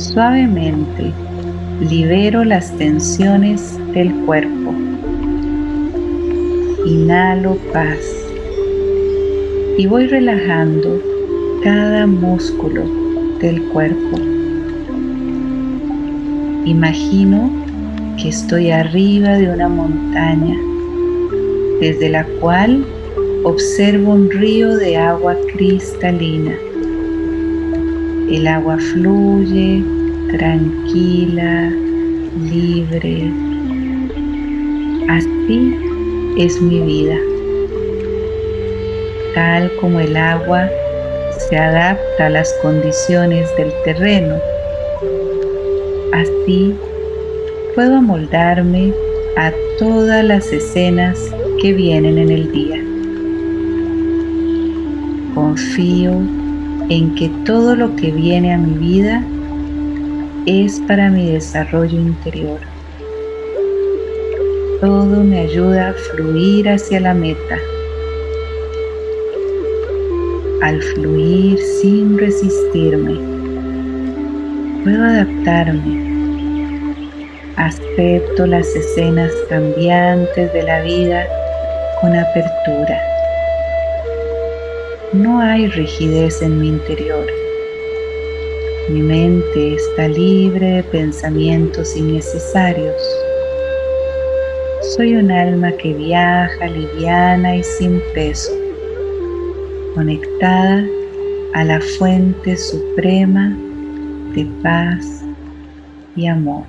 Suavemente libero las tensiones del cuerpo. Inhalo paz y voy relajando cada músculo del cuerpo. Imagino que estoy arriba de una montaña desde la cual observo un río de agua cristalina. El agua fluye tranquila, libre. Así es mi vida. Tal como el agua se adapta a las condiciones del terreno, así puedo amoldarme a todas las escenas que vienen en el día. Confío en que todo lo que viene a mi vida es para mi desarrollo interior. Todo me ayuda a fluir hacia la meta. Al fluir sin resistirme, puedo adaptarme. Acepto las escenas cambiantes de la vida con apertura. No hay rigidez en mi interior mi mente está libre de pensamientos innecesarios. Soy un alma que viaja liviana y sin peso, conectada a la fuente suprema de paz y amor.